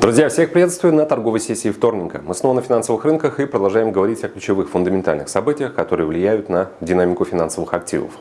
Друзья, всех приветствую на торговой сессии вторника. Мы снова на финансовых рынках и продолжаем говорить о ключевых фундаментальных событиях, которые влияют на динамику финансовых активов.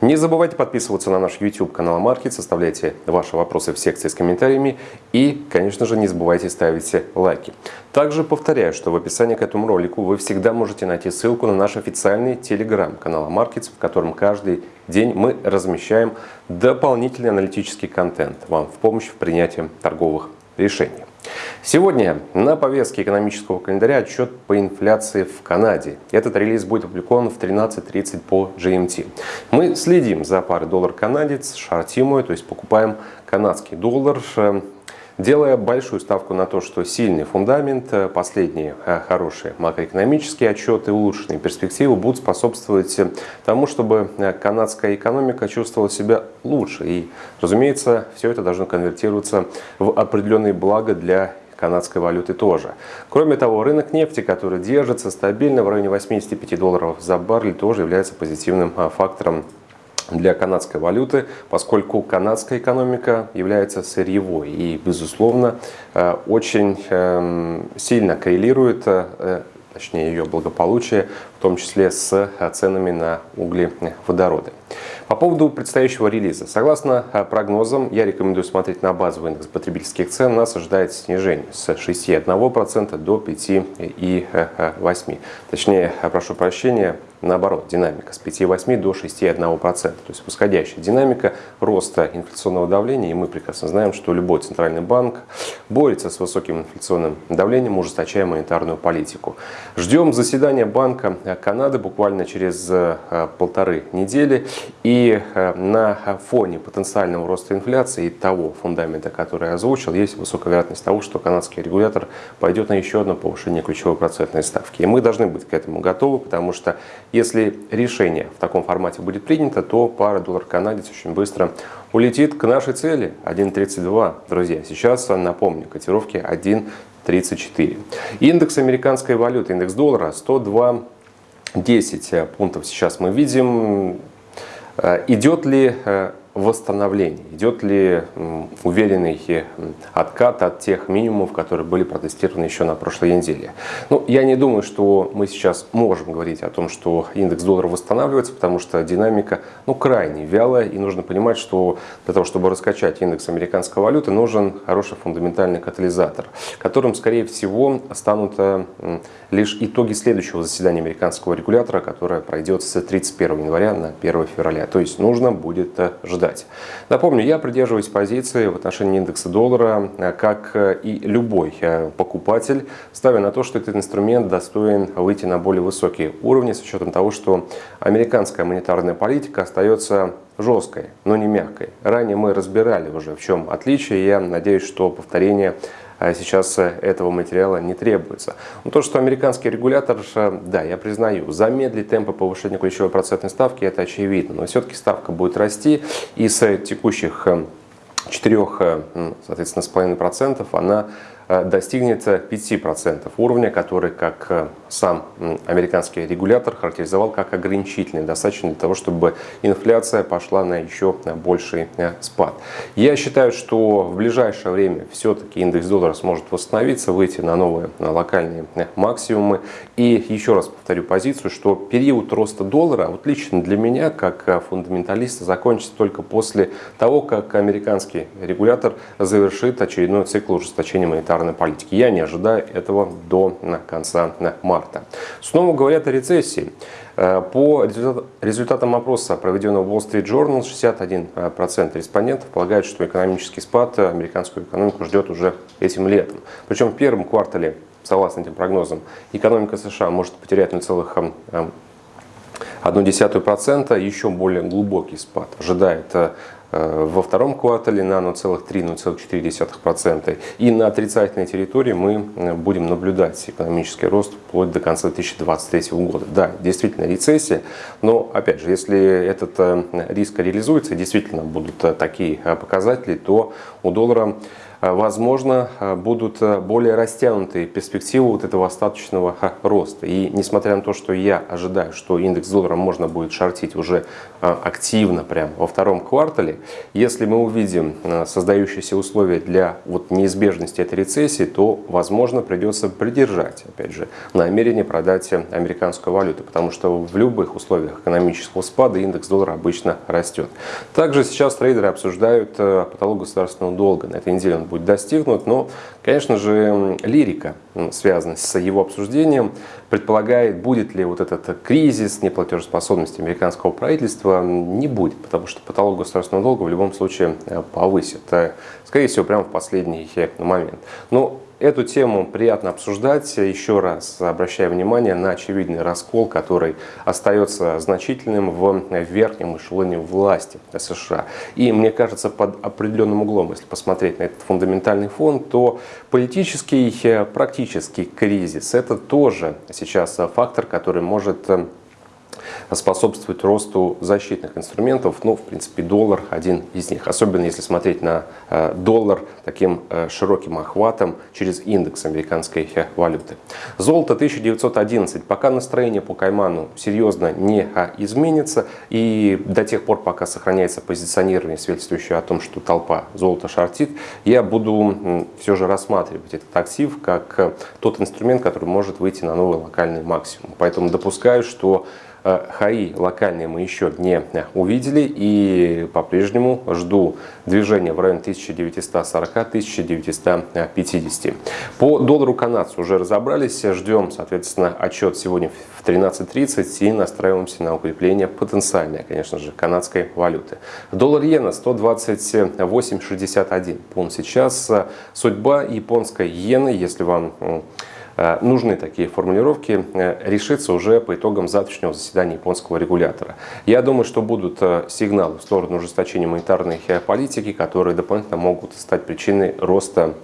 Не забывайте подписываться на наш YouTube канал Маркет, составляйте ваши вопросы в секции с комментариями и, конечно же, не забывайте ставить лайки. Также повторяю, что в описании к этому ролику вы всегда можете найти ссылку на наш официальный телеграм-канал Markets, в котором каждый день мы размещаем дополнительный аналитический контент вам в помощь в принятии торговых решений. Сегодня на повестке экономического календаря отчет по инфляции в Канаде. Этот релиз будет опубликован в 13.30 по GMT. Мы следим за парой доллар-канадец, шортим то есть покупаем канадский доллар делая большую ставку на то, что сильный фундамент, э, последние э, хорошие макроэкономические отчеты, улучшенные перспективы будут способствовать э, тому, чтобы канадская экономика чувствовала себя лучше. И, разумеется, все это должно конвертироваться в определенные блага для канадской валюты тоже. Кроме того, рынок нефти, который держится стабильно в районе 85 долларов за баррель, тоже является позитивным фактором для канадской валюты, поскольку канадская экономика является сырьевой и, безусловно, э, очень эм, сильно коррелирует, э, точнее ее благополучие, в том числе с ценами на углеводороды. По поводу предстоящего релиза. Согласно э, прогнозам, я рекомендую смотреть на базовый индекс потребительских цен. Нас ожидает снижение с 6,1% до 5,8%. Точнее, прошу прощения, наоборот, динамика с 5,8 до 6,1%. То есть восходящая динамика роста инфляционного давления. И мы прекрасно знаем, что любой центральный банк борется с высоким инфляционным давлением, ужесточая монетарную политику. Ждем заседания Банка Канады буквально через э, полторы недели. И э, на фоне потенциального роста инфляции и того фундамента, который я озвучил, есть высокая вероятность того, что канадский регулятор пойдет на еще одно повышение ключевой процентной ставки. И мы должны быть к этому готовы, потому что если решение в таком формате будет принято, то пара доллар-канадец очень быстро улетит к нашей цели 1.32. Друзья, сейчас напомню, котировки 1.34. Индекс американской валюты, индекс доллара 102 10 пунктов сейчас мы видим. Э, идет ли э, восстановление? Идет ли уверенный откат от тех минимумов, которые были протестированы еще на прошлой неделе? Ну, я не думаю, что мы сейчас можем говорить о том, что индекс доллара восстанавливается, потому что динамика ну, крайне вялая, и нужно понимать, что для того, чтобы раскачать индекс американской валюты, нужен хороший фундаментальный катализатор, которым, скорее всего, станут э, лишь итоги следующего заседания американского регулятора, которое пройдет с 31 января на 1 февраля. То есть нужно будет э, ждать ждать. Напомню, я придерживаюсь позиции в отношении индекса доллара, э, как э, и любой э, покупатель, ставя на то, что этот инструмент достоин выйти на более высокие уровни с учетом того, что американская монетарная политика остается жесткой, но не мягкой. Ранее мы разбирали уже, в чем отличие. Я надеюсь, что повторение сейчас э, этого материала не требуется. Но то, что американский регулятор, э, да, я признаю, замедлит темпы повышения ключевой процентной ставки, это очевидно. Но все-таки ставка будет расти и с текущих 4, э, соответственно, с половиной процентов она достигнет 5% уровня, который, как сам американский регулятор характеризовал как ограничительный, достаточно для того, чтобы инфляция пошла на еще больший э, спад. Я считаю, что в ближайшее время все-таки индекс доллара сможет восстановиться, выйти на новые локальные э, максимумы. И еще раз повторю позицию, что период роста доллара, вот лично для меня, как э, фундаменталиста, закончится только после того, как американский регулятор завершит очередной цикл ужесточения монетарной политики. Я не ожидаю этого до конца марта. Снова говорят о рецессии. Э, по результатам опроса, проведенного Wall Street Journal, 61% респондентов полагают, что экономический спад американскую экономику ждет уже этим летом. Причем в первом квартале, согласно этим прогнозам, экономика США может потерять 0,1%, еще более глубокий спад ожидает э, Э, во втором квартале на 0,3-0,4%. И на отрицательной территории мы э, будем наблюдать экономический рост вплоть до конца 2023 года. Да, действительно рецессия, но опять же, если этот э, риск реализуется, действительно будут такие показатели, то у доллара возможно, будут более растянутые перспективы вот этого остаточного роста. И несмотря на то, что я ожидаю, что индекс доллара можно будет шортить уже активно прямо во втором квартале, если мы увидим создающиеся условия для вот неизбежности этой рецессии, то, возможно, придется придержать, опять же, намерение продать американскую валюту, потому что в любых условиях экономического спада индекс доллара обычно растет. Также сейчас трейдеры обсуждают э, потолок государственного долга. На этой неделе он будет достигнут, но, конечно же, лирика, связанная с его обсуждением, предполагает, будет ли вот этот кризис неплатежеспособности американского правительства, не будет, потому что потолок государственного долга в любом случае э, повысит. Э, скорее всего, прямо в последний момент. Но Эту тему приятно обсуждать. Еще раз обращаю внимание на очевидный раскол, который остается значительным в верхнем эшелоне власти США. И мне кажется, под определенным углом, если посмотреть на этот фундаментальный фон, то политический, практический кризис – это тоже сейчас фактор, который может способствует росту защитных инструментов. Ну, в принципе, доллар один из них. Особенно если смотреть на э, доллар таким э, широким охватом через индекс американской э, валюты. Золото 1911. Пока настроение по Кайману серьезно не изменится. И до тех пор, пока сохраняется позиционирование, свидетельствующее о том, что толпа золота шортит, я буду все же рассматривать этот актив как тот инструмент, который может выйти на новый локальный максимум. Поэтому допускаю, что ХАИ локальные мы еще не увидели и по-прежнему жду движения в районе 1940-1950. По доллару канадцу уже разобрались, ждем, соответственно, отчет сегодня в 13.30 и настраиваемся на укрепление потенциальной, конечно же, канадской валюты. Доллар иена 128.61 пункт сейчас. Судьба японской иены, если вам Э, нужны такие формулировки, э, решится уже по итогам завтрашнего заседания японского регулятора. Я думаю, что будут э, сигналы в сторону ужесточения монетарной политики, которые дополнительно могут стать причиной роста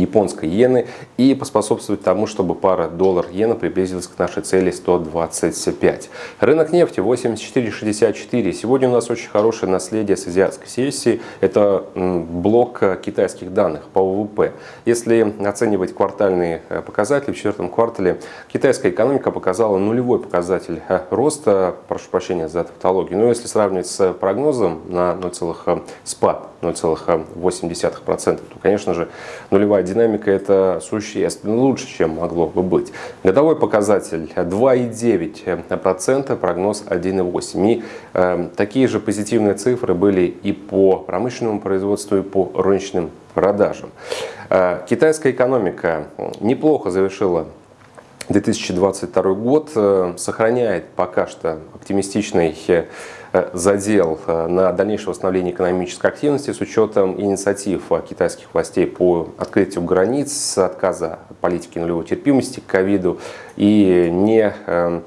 японской иены и поспособствовать тому, чтобы пара доллар-иена приблизилась к нашей цели 125. Рынок нефти 84.64. Сегодня у нас очень хорошее наследие с азиатской сессии. Это блок китайских данных по ВВП. Если оценивать квартальные э, показатели, в четвертом квартале китайская экономика показала нулевой показатель э, роста, прошу прощения за тавтологию, но если сравнивать с прогнозом на 0, э, спад 0,8%, то, конечно же, нулевая динамика это существенно лучше, чем могло бы быть. Годовой показатель 2,9%, прогноз 1,8%. И э, такие же позитивные цифры были и по промышленному производству, и по розничным продажам. Э, китайская экономика неплохо завершила 2022 год, э, сохраняет пока что оптимистичный э, задел э, на дальнейшее восстановление экономической активности с учетом инициатив китайских властей по открытию границ, отказа от политики нулевой терпимости к ковиду и не эм,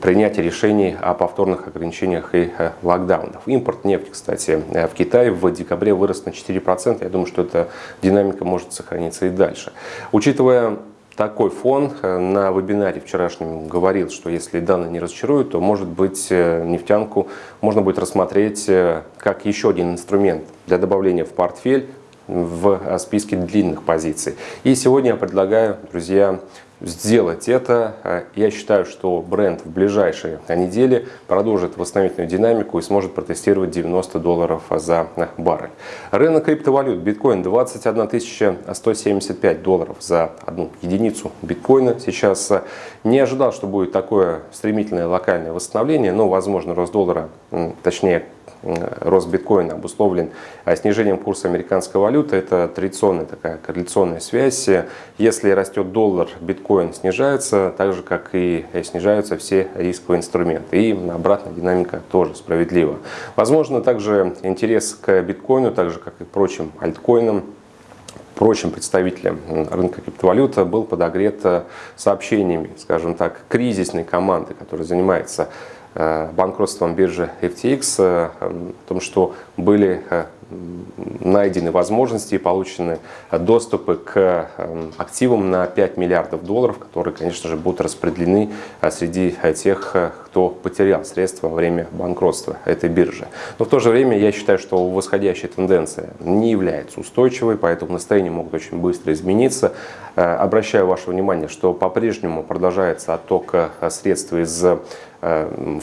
принятие решений о повторных ограничениях и локдаунах. Импорт нефти, кстати, в Китае в декабре вырос на 4%. Я думаю, что эта динамика может сохраниться и дальше. Учитывая такой фон. Э, на вебинаре вчерашнем говорил, что если данные не разочаруют, то, может быть, э, нефтянку можно будет рассмотреть э, как еще один инструмент для добавления в портфель в списке длинных позиций. И сегодня я предлагаю, друзья, сделать это. Э, я считаю, что бренд в ближайшие недели продолжит восстановительную динамику и сможет протестировать 90 долларов за баррель. Рынок криптовалют. Биткоин 21 175 долларов за одну единицу биткоина. Сейчас э, не ожидал, что будет такое стремительное локальное восстановление, но, возможно, рост доллара, точнее, Э, рост биткоина обусловлен э, снижением курса американской валюты. Это традиционная такая корреляционная связь. Если растет доллар, биткоин снижается, так же как и снижаются все рисковые инструменты. И обратная динамика тоже справедлива. Возможно, также интерес к биткоину, так же как и прочим альткоинам, прочим представителям рынка криптовалюты был подогрет э, сообщениями, скажем так, кризисной команды, которая занимается банкротством биржи FTX, э, о том, что были э, найдены возможности и получены доступы к эм, активам на 5 миллиардов долларов, которые, конечно же, будут распределены э, среди тех, э, кто потерял средства во время банкротства этой биржи. Но в то же время я считаю, что восходящая тенденция не является устойчивой, поэтому настроения могут очень быстро измениться. Э, обращаю ваше внимание, что по-прежнему продолжается отток средств из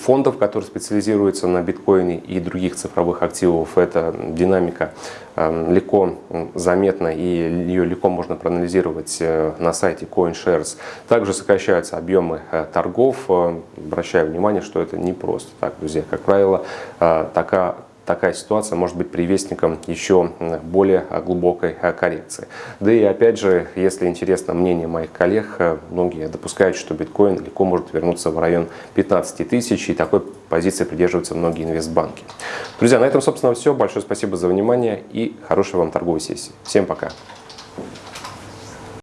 фондов, которые специализируются на биткоине и других цифровых активов. Это динамика Эм, легко заметна и ее легко можно проанализировать э, на сайте CoinShares. Также сокращаются объемы э, торгов. Э, обращаю внимание, что это не просто так, друзья. Как правило, такая такая ситуация может быть привестником еще более глубокой коррекции. Да и опять же, если интересно мнение моих коллег, многие допускают, что биткоин легко может вернуться в район 15 тысяч, и такой позиции придерживаются многие инвестбанки. Друзья, на этом, собственно, все. Большое спасибо за внимание и хорошей вам торговой сессии. Всем пока!